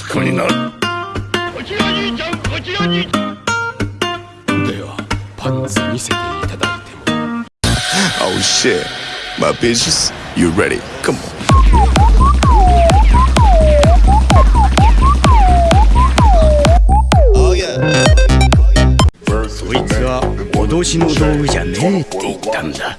息子になるこちら兄ちゃんこちら兄ちゃんではパンツ見せていただいても Oh shit. My bitches, you ready? Come on. Oh yeah. こいつは脅しの道具じゃねえって言ったんだ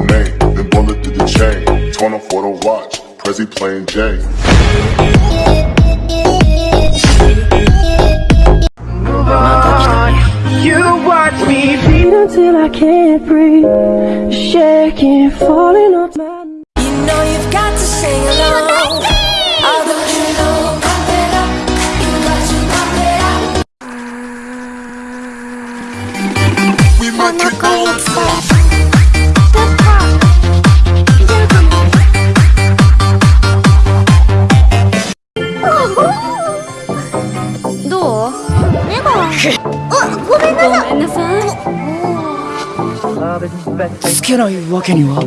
the then bullet to the chain. 20 for the watch, Prezi plain Jane. You watch me beat until I can't breathe, shaking, falling つけないわけには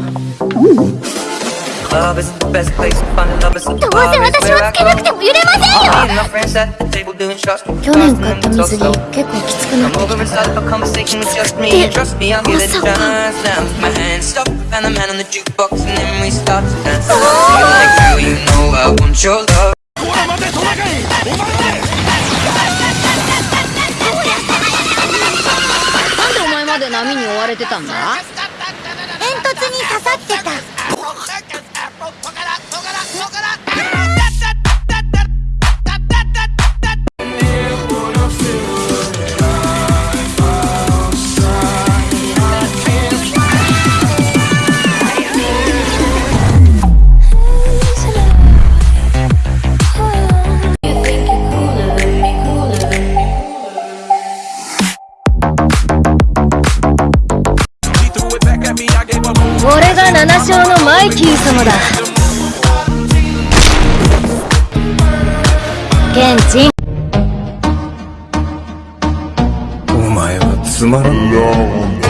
Love is the best place to find love is at the どう bar せ is 私 where は I つけなくて go. も揺れません Me よ and my friends at the table doing shots. 去年買った水着結構きつくなっ Come て over き and た start up a conversation with just me. Did- Trust me, I'll get it What's up, done. Now with my hands stop and the man on the jukebox and then we start to dance. You like how you know I want your love. まで波に追われてたんだ？煙突に刺さってた。俺が七将のマイキー様だ。現地お前はつまらんよ。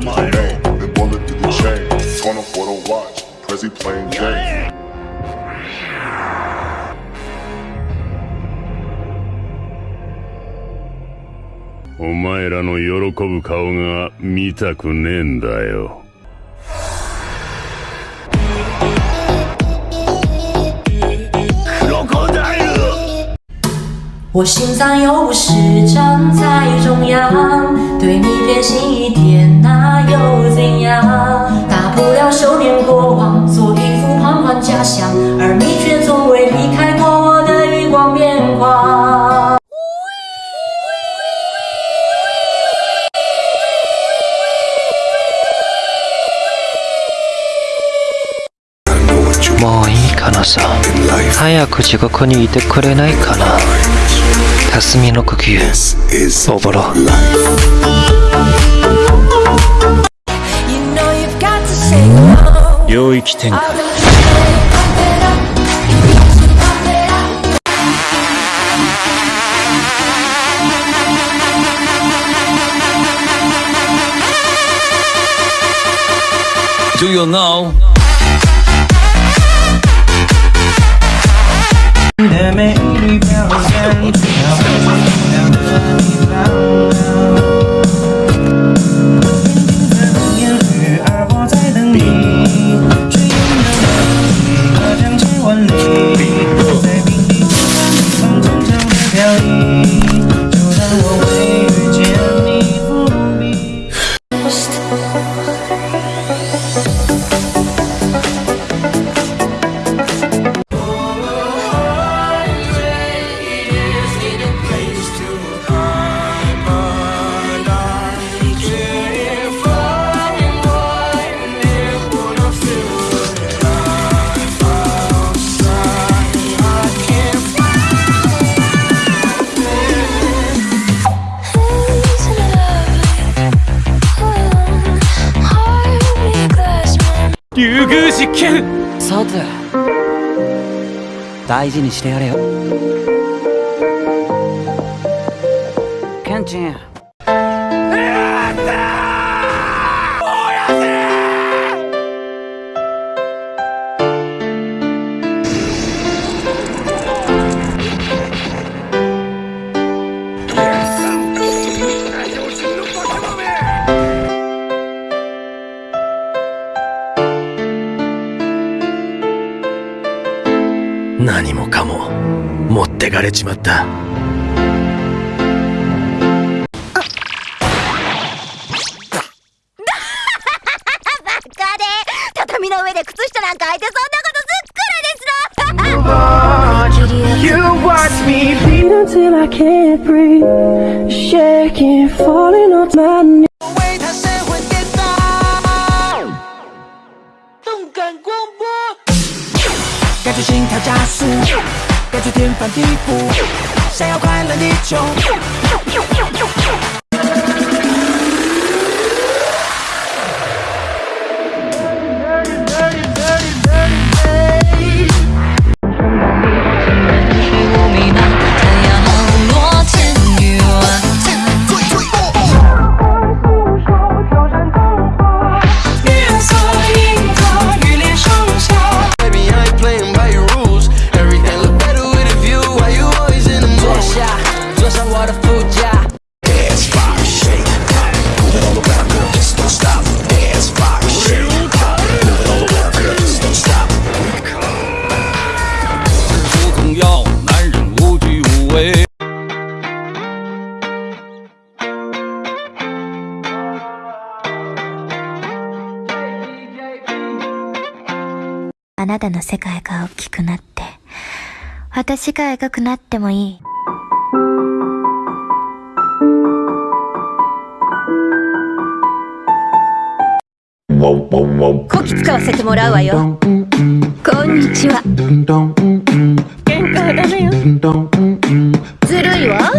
Come on. Chain. 20 for the watch, Prezi plain Jane. お前らの喜ぶ顔が見たくねえんだよ。我心脏有事站在中央，对你偏心一点，那又怎样？のさ早く地獄にいてくれないかな霞の呼吸おぼろ領域展美丽表现，実験。さて大事にしてやれよ。ケンチン。持ってかれちまった畳の上で靴下なんか履いてそんなことすっからですの You watch me beat until I can't breathe, shaking, falling on my knees. 感广播，感觉心跳加速，感觉天翻地覆，想要快乐你就。なたの世界が大きくなって私が描くなってもいい。こき使わせてもらうわよ。こんにちは。喧嘩はダメよずるいわ